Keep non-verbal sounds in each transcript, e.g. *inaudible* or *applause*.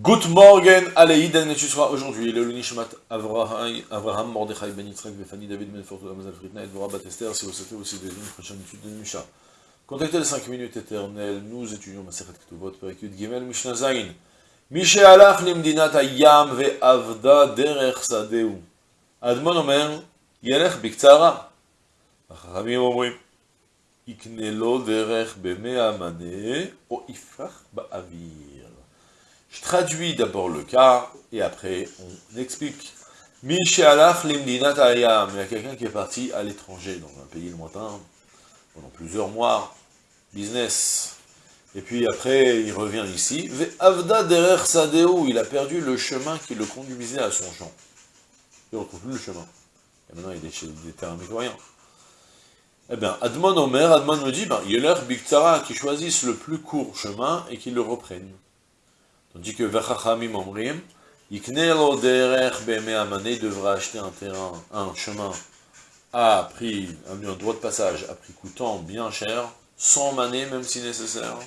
Good morning, Aleïden, et tu seras aujourd'hui le Nishmat Avraham, Avraham Mordechai Ben Yitzhak, Befani David Ben Fortuna Mazal Fritna, et Dvorah Batester, si vous souhaitez aussi des une prochaine étude de Misha. Contactez les 5 minutes éternelles, nous étudions Maseret Ketuvot, Perikut Gimel, Mishnah Zayin. Mishe alach limdinat hayam ve'avda derech sadeu. Admon omer, ילך בקצרה. החכמים אומרים, יקנה לו דרך במי המנה, או יפרח באוויר. je traduis d'abord le cas, et après on explique. Mishalach limdinat ayam, il y a quelqu'un qui est parti à l'étranger, dans un pays lointain, pendant plusieurs mois, business. Et puis après, il revient ici. Avda derer sadeu, il a perdu le chemin qui le conduisait à son champ. Il ne retrouve plus le chemin. Et maintenant, il est chez des terrains mitoyens. Eh bien, Admon Omer, Admon me dit, ben, Yeler Biktara, qui choisissent le plus court chemin et qui le reprennent. Tandis que Vachachamim Omrim, Iknelo Derer Beme Amane devra acheter un terrain, un chemin à prix, un droit de passage, à prix coûtant bien cher, sans mané même si nécessaire,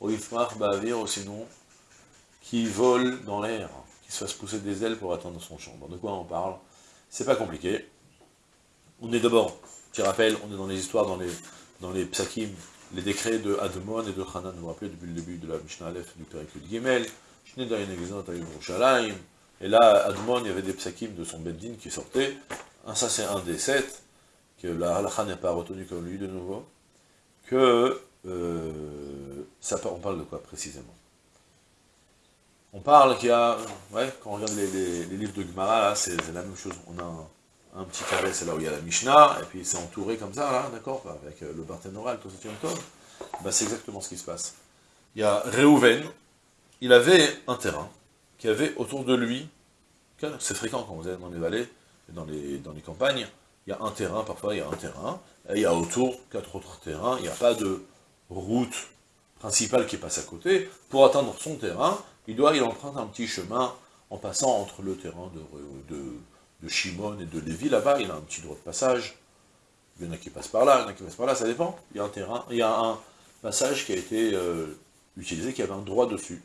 au Ifmar Bavir, ou sinon, qui vole dans l'air, qui se fasse pousser des ailes pour atteindre son champ. de quoi on parle? C'est pas compliqué. On est d'abord, petit rappel, on est dans les histoires, dans les, dans les psakim, les décrets de Admon et de Hanan, vous vous depuis le début de la Mishnah Aleph du Perikut Gimel, et là, Admon, il y avait des psakim de son Beddin qui sortaient, un, ça c'est un des sept, que la halakha n'est pas retenu comme lui de nouveau, que, euh, ça, on parle de quoi précisément? On parle qu'il y a, ouais, quand on regarde les, livres de Gemara, là, c'est la même chose, on a un, petit carré, c'est là où il y a la Mishnah, et puis c'est entouré comme ça, là, d'accord, avec euh, le Barthénoral, oral, tout ça, tout bah, c'est exactement ce qui se passe. Il y a Réhouven, il avait un terrain qui avait autour de lui, c'est fréquent quand vous êtes dans les vallées, dans les, dans les campagnes, il y a un terrain, parfois il y a un terrain, et il y a autour quatre autres terrains, il n'y a pas de route principale qui passe à côté, pour atteindre son terrain, il doit, il emprunte un petit chemin en passant entre le terrain de, de, et de Lévi, là-bas, il a un petit droit de passage, il y en a qui passent par là, il y en a qui passent par là, ça dépend, il y a un terrain, il y a un passage qui a été euh, utilisé, qui avait un droit dessus.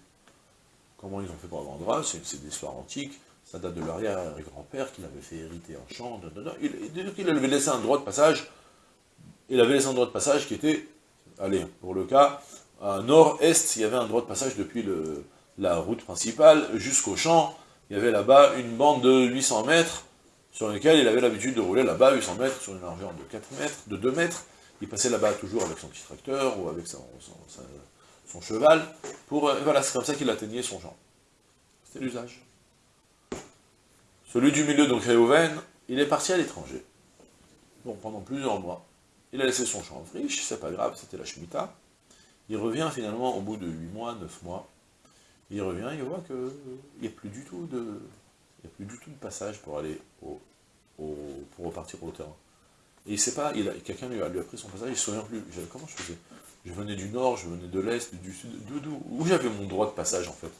Comment ils ont fait pour avoir un droit C'est des histoires antiques, ça date de l'arrière-grand-père qui l'avait fait hériter un champ, il, avait laissé un droit de passage, il avait laissé un droit de passage qui était, allez, pour le cas, à nord-est, il y avait un droit de passage depuis la route principale jusqu'au champ, il y avait là-bas une bande de 800 mètres, sur laquelle il avait l'habitude de rouler là-bas, 800 mètres, sur une largeur de 4 mètres, de 2 mètres, il passait là-bas toujours avec son petit tracteur, ou avec son, son, cheval, pour, euh, voilà, c'est comme ça qu'il atteignait son champ. C'était l'usage. Celui du milieu, donc Réhouven, il est parti à l'étranger. Bon, pendant plusieurs mois. Il a laissé son champ en friche, c'est pas grave, c'était la Shemitah. Il revient finalement au bout de 8 mois, 9 mois. Il revient, il voit qu'il n'y a plus du tout de. Il a plus du tout de passage pour aller au, pour repartir au terrain. Et il sait pas, quelqu'un lui, a, lui a pris son passage, il ne se souvient plus. Comment je faisais? Je venais du nord, je venais de l'est, du sud, d'où Où j'avais mon droit de passage en fait.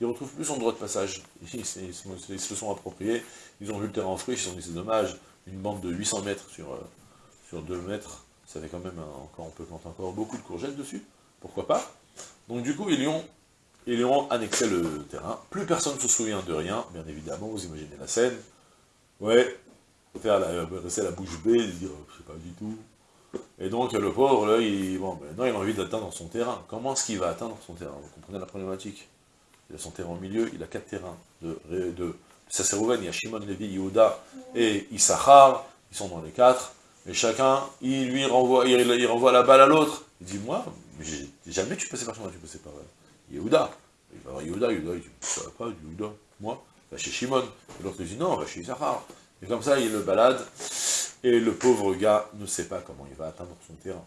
Ils ne retrouvent plus son droit de passage. *laughs* Ils, se sont appropriés, ils ont vu le terrain friche, ils ont dit c'est dommage, une bande de 800 mètres sur, euh, sur 2 mètres, ça fait quand même, encore, on peut planter encore beaucoup de courgettes dessus, pourquoi pas? Donc du coup, ils lui ont, ils ont annexé le terrain, plus personne ne se souvient de rien, bien évidemment, vous imaginez la scène, ouais, faire la, rester la bouche bée, dire, je sais pas du tout, et donc le pauvre, là, il, bon, maintenant il a envie d'atteindre son terrain. Comment est-ce qu'il va atteindre son terrain Vous comprenez la problématique il a son terrain au milieu, il a quatre terrains de, de il y a Shimon, Levi, Yehuda et Issachar, ils sont dans les quatre, et chacun, il lui renvoie, il, renvoie la balle à l'autre. Il dit, moi, jamais tu passais par chez moi, tu passais par Yehuda. Il va voir Yehuda, Yehuda, il dit, ça va pas, Yehuda, moi, va chez Shimon. Et l'autre dit, non, va chez Issachar. Et comme ça, il le balade, et le pauvre gars ne sait pas comment il va atteindre son terrain.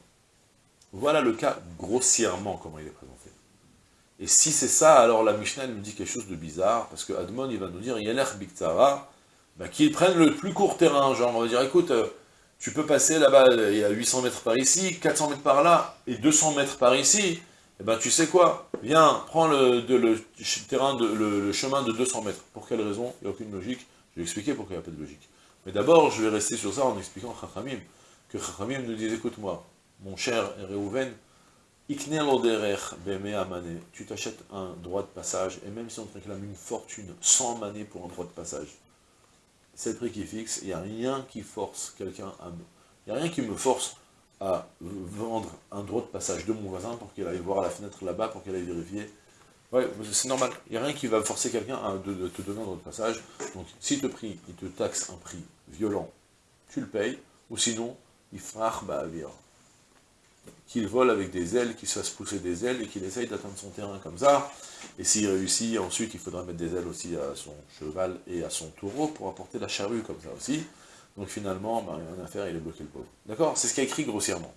Voilà le cas grossièrement comment il est présenté. Et si c'est ça, alors la Mishnah nous dit quelque chose de bizarre, parce que Admon, va nous dire, Yeler Biktara, bah, qu'ils prennent le plus court terrain, genre on va dire, écoute, euh, tu peux passer là-bas, il y a 800 mètres par ici, 400 mètres par là, et 200 mètres par ici, et eh ben tu sais quoi, viens, prends le, le terrain, de, le, chemin de 200 mètres. Pour quelle raison? Il n'y a aucune logique. Je vais expliquer pourquoi il n'y a pas de logique. Mais d'abord, je vais rester sur ça en expliquant Chachamim, que Chachamim nous dit, écoute-moi, mon cher Réhouven, tu t'achètes un droit de passage, et même si on te réclame une fortune, 100 manées pour un droit de passage, c'est le prix qui est fixe, il n'y a rien qui force quelqu'un à me... Il n'y a rien qui me force à vendre un droit de passage de mon voisin pour qu'il aille voir à la fenêtre là-bas, pour qu'il aille vérifier. Ouais, c'est normal. Il n'y a rien qui va forcer quelqu'un à de, te donner un de passage. Donc, si te prix, il te taxe un prix violent, tu le payes, ou sinon, il fera bah, qu'il vole avec des ailes, qu'il se fasse pousser des ailes et qu'il essaye d'atteindre son terrain comme ça. Et s'il réussit, ensuite, il faudra mettre des ailes aussi à son cheval et à son taureau pour apporter la charrue comme ça aussi. Donc finalement, bah, rien à faire, il est bloqué le pauvre. D'accord? C'est ce qu'il a écrit grossièrement.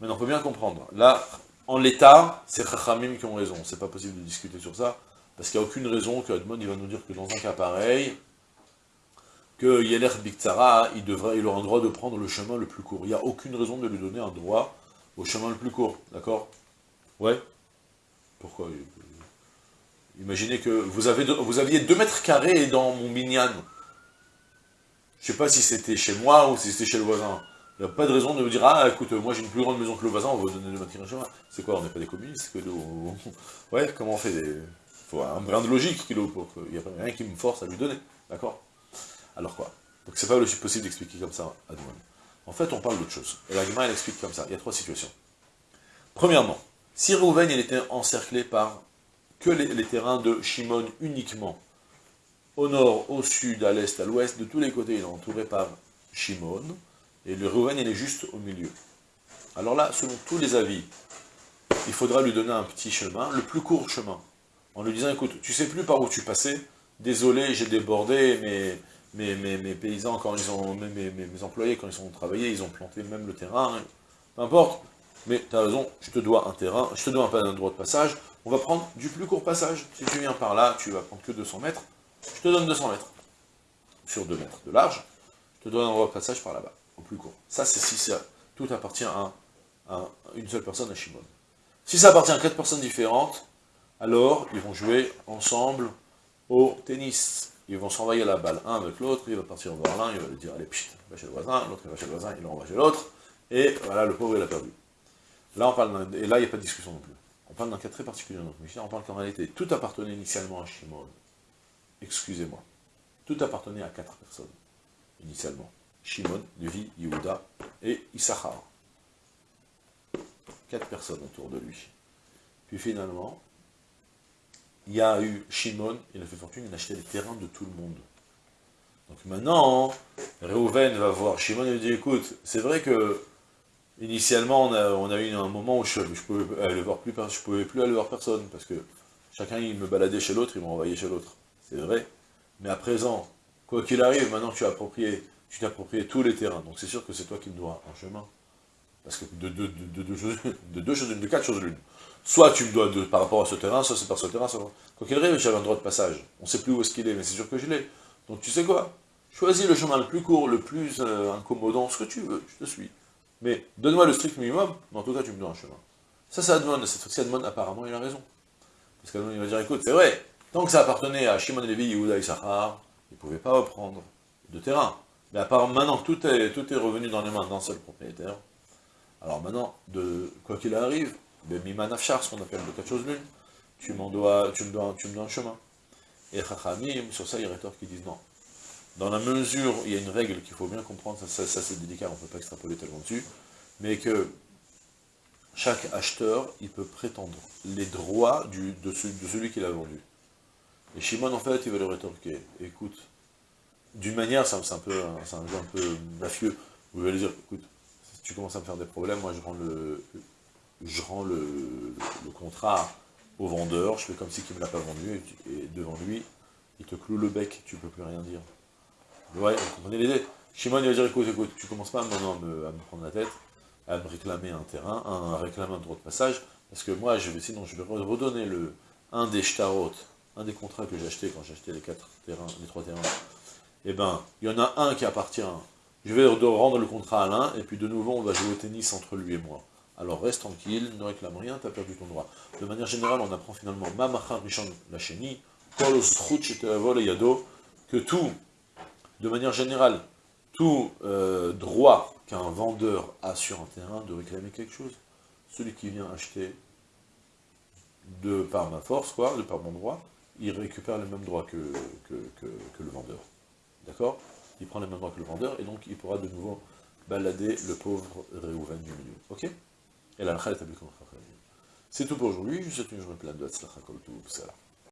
Mais on peut bien comprendre. Là, en l'état, c'est Chachamim qui ont raison. C'est pas possible de discuter sur ça, parce qu'il n'y a aucune raison que Edmond il va nous dire que dans un cas pareil, que Yeler Biktsara, il, devrait, il aura un droit de prendre le chemin le plus court. Il n'y a aucune raison de lui donner un droit au chemin le plus court, d'accord? Ouais Pourquoi? Imaginez que vous, avez vous aviez 2 mètres carrés dans mon minyan. Je sais pas si c'était chez moi ou si c'était chez le voisin. Il n'y a pas de raison de vous dire, ah écoute, moi j'ai une plus grande maison que le voisin, on va vous donner 2 mètres carrés chemin. C'est quoi, on n'est pas des communistes que Ouais, comment on fait Il faut un brin de logique, qu'il Il n'y a rien qui me force à lui donner, d'accord? Alors quoi? Donc c'est pas possible d'expliquer comme ça à nous-mêmes. En fait, on parle d'autre chose. Et la explique comme ça. Il y a trois situations. Premièrement, si Rouven il était encerclé par que les, terrains de Shimon uniquement, au nord, au sud, à l'est, à l'ouest, de tous les côtés, il est entouré par Shimon, et le Rouven il est juste au milieu. Alors là, selon tous les avis, il faudra lui donner un petit chemin, le plus court chemin, en lui disant, écoute, tu sais plus par où tu passais, désolé, j'ai débordé, mais mes, paysans, quand ils ont, mes, employés, quand ils ont travaillé, ils ont planté même le terrain, peu importe, mais tu as raison, je te dois un terrain, je te dois un, un droit de passage, on va prendre du plus court passage, si tu viens par là, tu vas prendre que 200 mètres, je te donne 200 mètres, sur 2 mètres de large, je te donne un droit de passage par là-bas, au plus court. Ça, c'est si ça, tout appartient à, une seule personne à Shimon. Si ça appartient à quatre personnes différentes, alors ils vont jouer ensemble au tennis ils vont s'envoyer la balle un avec l'autre, il va partir voir l'un, il va lui dire allez pchit, va chez le voisin, l'autre va chez le voisin, il l'envoie chez l'autre, et voilà, le pauvre il a perdu. Là on parle et là il n'y a pas de discussion non plus. On parle d'un cas très particulier dans notre on parle qu'en réalité tout appartenait initialement à Shimon. Excusez-moi. Tout appartenait à quatre personnes, initialement. Shimon, Levi, Yehuda et Issachar. Quatre personnes autour de lui. Puis finalement, il y a eu Shimon, il a fait fortune, il a acheté les terrains de tout le monde. Donc maintenant, Reuven va voir Shimon et lui dit, écoute, c'est vrai que initialement, on a, eu un moment où je ne pouvais, plus, je pouvais plus aller voir personne, parce que chacun il me baladait chez l'autre, il m'envoyait chez l'autre. C'est vrai. Mais à présent, quoi qu'il arrive, maintenant tu as approprié, tu t'es approprié tous les terrains, donc c'est sûr que c'est toi qui me dois un chemin. Parce que de, de, de, de, choses, de deux choses, de quatre choses l'une. Soit tu me dois de, par rapport à ce terrain, soit c'est par ce terrain, soit... Quoi qu'il arrive, j'avais un droit de passage. On ne sait plus où est-ce qu'il est, mais c'est sûr que je l'ai. Donc tu sais quoi? Choisis le chemin le plus court, le plus euh, incommodant, ce que tu veux, je te suis. Mais donne-moi le strict minimum, mais en tout cas tu me dois un chemin. Ça, c'est Admon. Cette fois-ci, apparemment, il a raison. Parce qu'Admon, il va dire, écoute, c'est vrai, tant que ça appartenait à Shimon Levi, Yehuda et Sahar, il ne pouvait pas reprendre de terrain. Mais apparemment, maintenant que tout est, tout est revenu dans les mains d'un seul propriétaire, alors maintenant, de quoi qu'il arrive, de Mimanafchar, ce qu'on appelle de quatre choses l'une, tu, dois, tu, me dois, tu me un chemin. Et Chachamim, sur ça, il y a rétorques qui disent non. Dans la mesure, il y a une règle qu'il faut bien comprendre, ça, c'est délicat, on ne peut pas extrapoler tellement dessus, mais que chaque acheteur, il peut prétendre les droits du, de, celui, qui l'a vendu. Et Shimon, en fait, il va le rétorquer. Écoute, d'une manière, c'est un, un, un peu mafieux, vous allez dire, écoute, si tu commences à me faire des problèmes, moi je rends le, je rends le, contrat au vendeur, je fais comme si il ne me l'a pas vendu, et, devant lui, il te cloue le bec, tu ne peux plus rien dire. Ouais, vous comprenez l'idée? Shimon il va dire, écoute, écoute, tu commences pas maintenant à me, prendre la tête, à me réclamer un terrain, à réclamer un droit de passage, parce que moi, je vais, sinon, je vais redonner le, un des shtarot, un des contrats que j'ai acheté quand j'ai acheté les quatre terrains, les trois terrains, eh ben, il y en a un qui appartient, je vais rendre le contrat à l'un, et puis de nouveau, on va jouer au tennis entre lui et moi alors reste tranquille, ne réclame rien, tu as perdu ton droit. De manière générale, on apprend finalement Yado, que tout, de manière générale, tout euh, droit qu'un vendeur a sur un terrain de réclamer quelque chose, celui qui vient acheter de par ma force, quoi, de par mon droit, il récupère les mêmes droits que, que, le vendeur. D'accord Il prend les mêmes droits que le vendeur, et donc il pourra de nouveau balader le pauvre Réhouven du milieu. Ok Et la est comme C'est tout pour aujourd'hui, je vous souhaite une journée pleine de Hatzlacha Kol